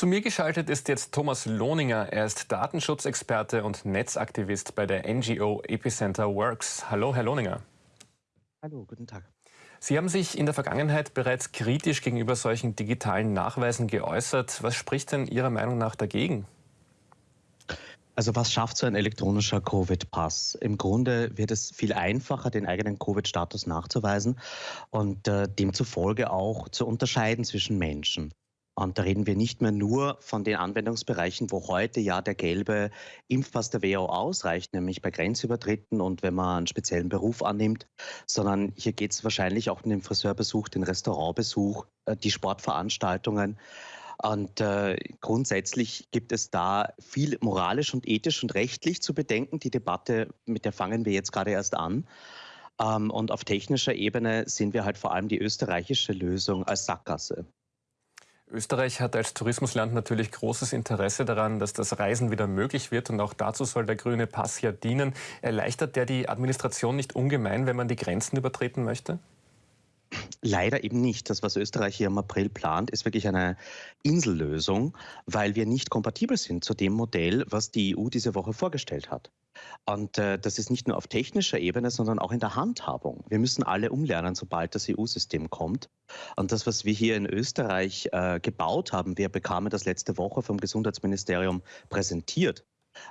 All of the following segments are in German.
Zu mir geschaltet ist jetzt Thomas Lohninger. Er ist Datenschutzexperte und Netzaktivist bei der NGO Epicenter Works. Hallo, Herr Lohninger. Hallo, guten Tag. Sie haben sich in der Vergangenheit bereits kritisch gegenüber solchen digitalen Nachweisen geäußert. Was spricht denn Ihrer Meinung nach dagegen? Also was schafft so ein elektronischer Covid-Pass? Im Grunde wird es viel einfacher, den eigenen Covid-Status nachzuweisen und äh, demzufolge auch zu unterscheiden zwischen Menschen. Und da reden wir nicht mehr nur von den Anwendungsbereichen, wo heute ja der gelbe Impfpass der WHO ausreicht, nämlich bei Grenzübertritten und wenn man einen speziellen Beruf annimmt, sondern hier geht es wahrscheinlich auch um den Friseurbesuch, den Restaurantbesuch, äh, die Sportveranstaltungen. Und äh, grundsätzlich gibt es da viel moralisch und ethisch und rechtlich zu bedenken. Die Debatte, mit der fangen wir jetzt gerade erst an. Ähm, und auf technischer Ebene sehen wir halt vor allem die österreichische Lösung als Sackgasse. Österreich hat als Tourismusland natürlich großes Interesse daran, dass das Reisen wieder möglich wird und auch dazu soll der grüne Pass ja dienen. Erleichtert der die Administration nicht ungemein, wenn man die Grenzen übertreten möchte? Leider eben nicht. Das, was Österreich hier im April plant, ist wirklich eine Insellösung, weil wir nicht kompatibel sind zu dem Modell, was die EU diese Woche vorgestellt hat. Und äh, das ist nicht nur auf technischer Ebene, sondern auch in der Handhabung. Wir müssen alle umlernen, sobald das EU-System kommt. Und das, was wir hier in Österreich äh, gebaut haben, wir bekamen das letzte Woche vom Gesundheitsministerium präsentiert,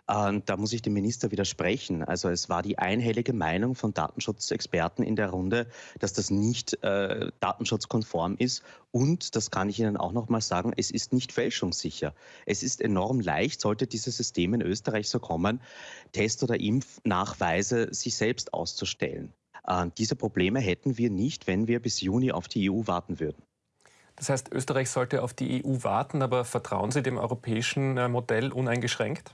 da muss ich dem Minister widersprechen. Also es war die einhellige Meinung von Datenschutzexperten in der Runde, dass das nicht äh, datenschutzkonform ist. Und, das kann ich Ihnen auch noch mal sagen, es ist nicht fälschungssicher. Es ist enorm leicht, sollte dieses System in Österreich so kommen, Test- oder Impfnachweise sich selbst auszustellen. Äh, diese Probleme hätten wir nicht, wenn wir bis Juni auf die EU warten würden. Das heißt, Österreich sollte auf die EU warten, aber vertrauen Sie dem europäischen äh, Modell uneingeschränkt?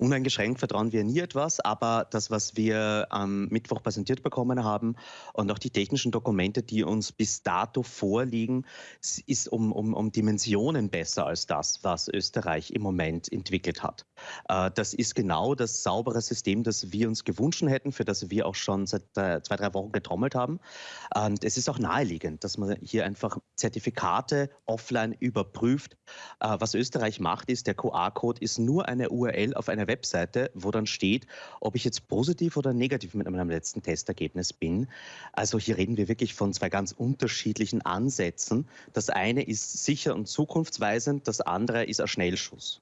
Uneingeschränkt vertrauen wir nie etwas, aber das, was wir am Mittwoch präsentiert bekommen haben und auch die technischen Dokumente, die uns bis dato vorliegen, ist um, um, um Dimensionen besser als das, was Österreich im Moment entwickelt hat. Äh, das ist genau das saubere System, das wir uns gewünscht hätten, für das wir auch schon seit äh, zwei, drei Wochen getrommelt haben. Und es ist auch naheliegend, dass man hier einfach Zertifikate offline überprüft. Äh, was Österreich macht, ist, der QR-Code ist nur eine URL auf einer eine Webseite, wo dann steht, ob ich jetzt positiv oder negativ mit meinem letzten Testergebnis bin. Also hier reden wir wirklich von zwei ganz unterschiedlichen Ansätzen. Das eine ist sicher und zukunftsweisend, das andere ist ein Schnellschuss.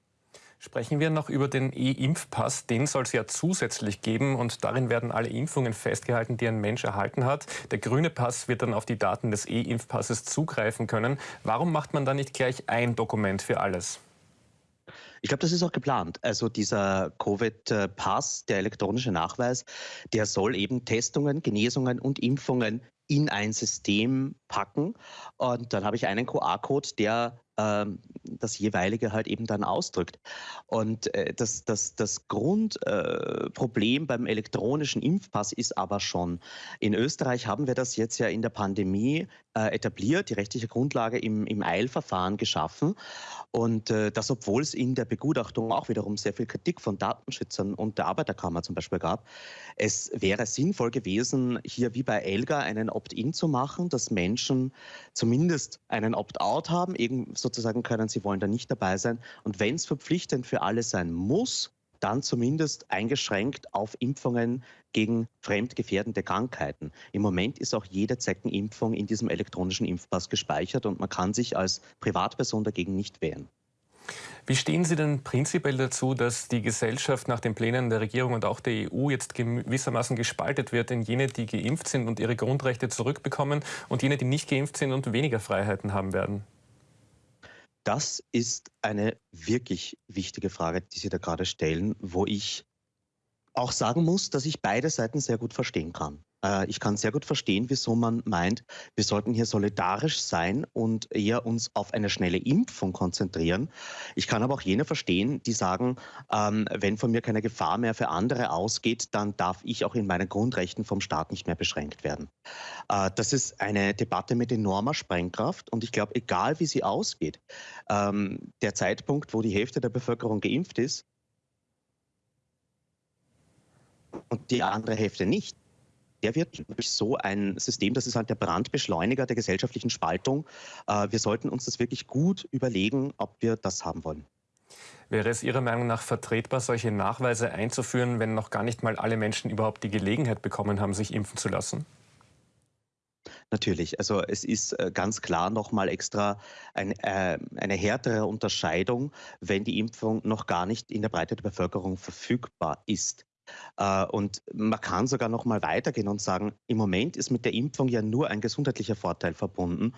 Sprechen wir noch über den E-Impfpass. Den soll es ja zusätzlich geben und darin werden alle Impfungen festgehalten, die ein Mensch erhalten hat. Der grüne Pass wird dann auf die Daten des E-Impfpasses zugreifen können. Warum macht man da nicht gleich ein Dokument für alles? Ich glaube, das ist auch geplant. Also dieser Covid-Pass, der elektronische Nachweis, der soll eben Testungen, Genesungen und Impfungen in ein System packen. Und dann habe ich einen QR-Code, der ähm, das jeweilige halt eben dann ausdrückt. Und äh, das, das, das Grundproblem äh, beim elektronischen Impfpass ist aber schon, in Österreich haben wir das jetzt ja in der Pandemie äh, etabliert, die rechtliche Grundlage im, im Eilverfahren geschaffen. Und äh, das, obwohl es in der Begutachtung auch wiederum sehr viel Kritik von Datenschützern und der Arbeiterkammer zum Beispiel gab. Es wäre sinnvoll gewesen, hier wie bei Elga einen Opt-in zu machen, dass Menschen zumindest einen Opt-out haben, eben sozusagen können, sie wollen da nicht dabei sein. Und wenn es verpflichtend für alle sein muss, dann zumindest eingeschränkt auf Impfungen gegen fremdgefährdende Krankheiten. Im Moment ist auch jede Zeckenimpfung in diesem elektronischen Impfpass gespeichert und man kann sich als Privatperson dagegen nicht wehren. Wie stehen Sie denn prinzipiell dazu, dass die Gesellschaft nach den Plänen der Regierung und auch der EU jetzt gewissermaßen gespaltet wird in jene, die geimpft sind und ihre Grundrechte zurückbekommen und jene, die nicht geimpft sind und weniger Freiheiten haben werden? Das ist eine wirklich wichtige Frage, die Sie da gerade stellen, wo ich auch sagen muss, dass ich beide Seiten sehr gut verstehen kann. Äh, ich kann sehr gut verstehen, wieso man meint, wir sollten hier solidarisch sein und eher uns auf eine schnelle Impfung konzentrieren. Ich kann aber auch jene verstehen, die sagen, ähm, wenn von mir keine Gefahr mehr für andere ausgeht, dann darf ich auch in meinen Grundrechten vom Staat nicht mehr beschränkt werden. Äh, das ist eine Debatte mit enormer Sprengkraft und ich glaube, egal wie sie ausgeht, ähm, der Zeitpunkt, wo die Hälfte der Bevölkerung geimpft ist, und die andere Hälfte nicht, der wird durch so ein System, das ist halt der Brandbeschleuniger der gesellschaftlichen Spaltung. Äh, wir sollten uns das wirklich gut überlegen, ob wir das haben wollen. Wäre es Ihrer Meinung nach vertretbar, solche Nachweise einzuführen, wenn noch gar nicht mal alle Menschen überhaupt die Gelegenheit bekommen haben, sich impfen zu lassen? Natürlich, also es ist äh, ganz klar nochmal extra ein, äh, eine härtere Unterscheidung, wenn die Impfung noch gar nicht in der Breite der Bevölkerung verfügbar ist. Äh, und man kann sogar noch mal weitergehen und sagen, im Moment ist mit der Impfung ja nur ein gesundheitlicher Vorteil verbunden.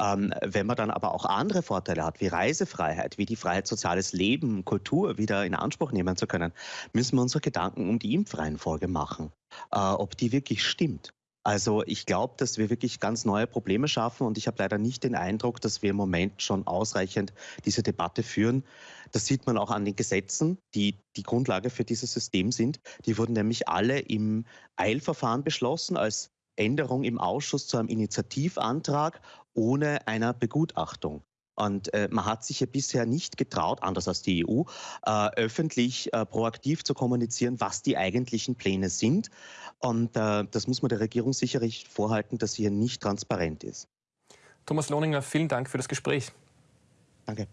Ähm, wenn man dann aber auch andere Vorteile hat, wie Reisefreiheit, wie die Freiheit, soziales Leben, Kultur wieder in Anspruch nehmen zu können, müssen wir unsere Gedanken um die Impfreihenfolge machen, äh, ob die wirklich stimmt. Also ich glaube, dass wir wirklich ganz neue Probleme schaffen und ich habe leider nicht den Eindruck, dass wir im Moment schon ausreichend diese Debatte führen. Das sieht man auch an den Gesetzen, die die Grundlage für dieses System sind. Die wurden nämlich alle im Eilverfahren beschlossen als Änderung im Ausschuss zu einem Initiativantrag ohne einer Begutachtung. Und äh, man hat sich ja bisher nicht getraut, anders als die EU, äh, öffentlich äh, proaktiv zu kommunizieren, was die eigentlichen Pläne sind. Und äh, das muss man der Regierung sicherlich vorhalten, dass sie hier nicht transparent ist. Thomas Lohninger, vielen Dank für das Gespräch. Danke.